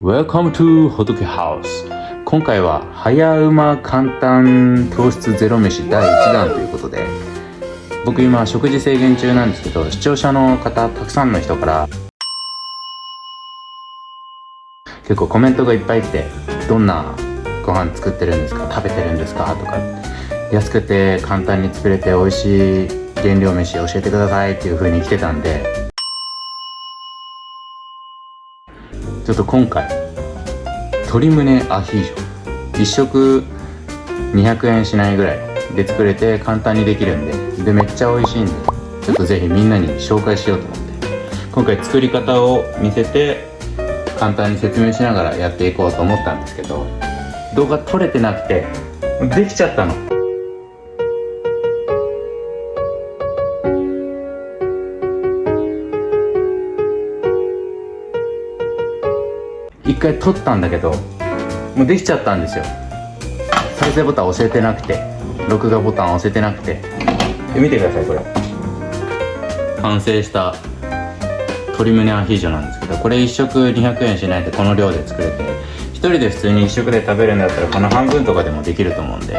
Welcome to 仏ハウス今回は早うま簡単糖質ゼロ飯第1弾ということで僕今食事制限中なんですけど視聴者の方たくさんの人から結構コメントがいっぱい来てどんなご飯作ってるんですか食べてるんですかとか安くて簡単に作れて美味しい原料飯教えてくださいっていう風に来てたんでちょっと今回鶏胸アヒージョ。1食200円しないぐらいで作れて簡単にできるんででめっちゃ美味しいんでちょっとぜひみんなに紹介しようと思って。今回作り方を見せて簡単に説明しながらやっていこうと思ったんですけど動画撮れてなくてできちゃったの。一回撮ったんだけどもうできちゃったんですよ。再生ボタン押せてなくて録画ボタン押せてなくて。見てくださいこれ。完成した鶏胸アヒージョなんですけどこれ1食200円しないでこの量で作れて1人で普通に1食で食べるんだったらこの半分とかでもできると思うんで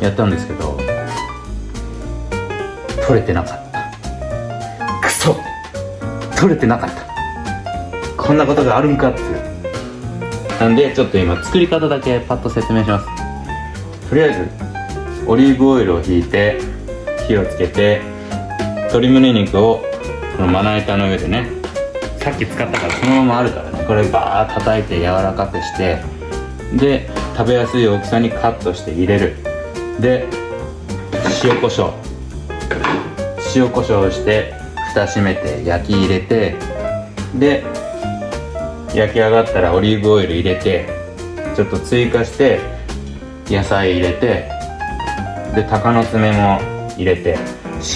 やったんですけど取れてなかった。クソ。取れてなかった。こんなことがあるんかって。なんでちょっと今作り方だけパッと説明します。とりあえずオリーブオイルをひいて火をつけて鶏胸肉をこのまな板の上でねさっき使ったからそのままあるからね。これバーッ叩いて柔らかくしてで食べやすい大きさにカットして入れる。で塩コショウ。塩コショウして蓋閉めて焼き入れてで焼き上がったらオリーブオイル入れてちょっと追加して野菜入れてで鷹の爪も入れて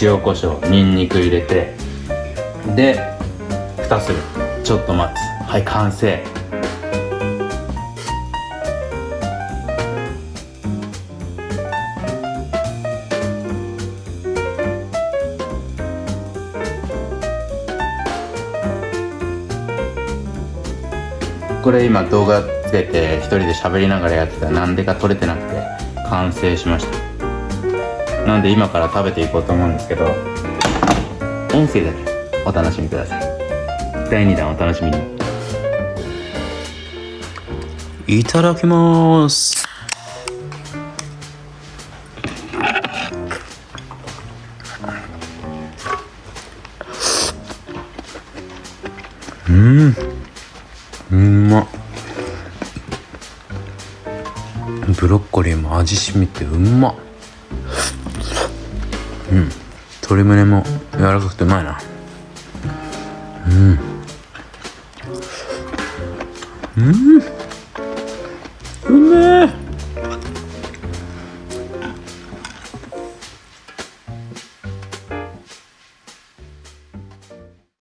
塩コショウにんにく入れてで蓋する。ちょっと待つ。はい完成。これ今動画つけて一人で喋りながらやってたらなんでか撮れてなくて完成しました。なんで今から食べていこうと思うんですけど音声だけお楽しみください。第2弾お楽しみに。いただきます。うん。うん。ま。ブロッコリーも味しみてうま。うん。鶏胸も柔らかくてうまいな。うん。うん。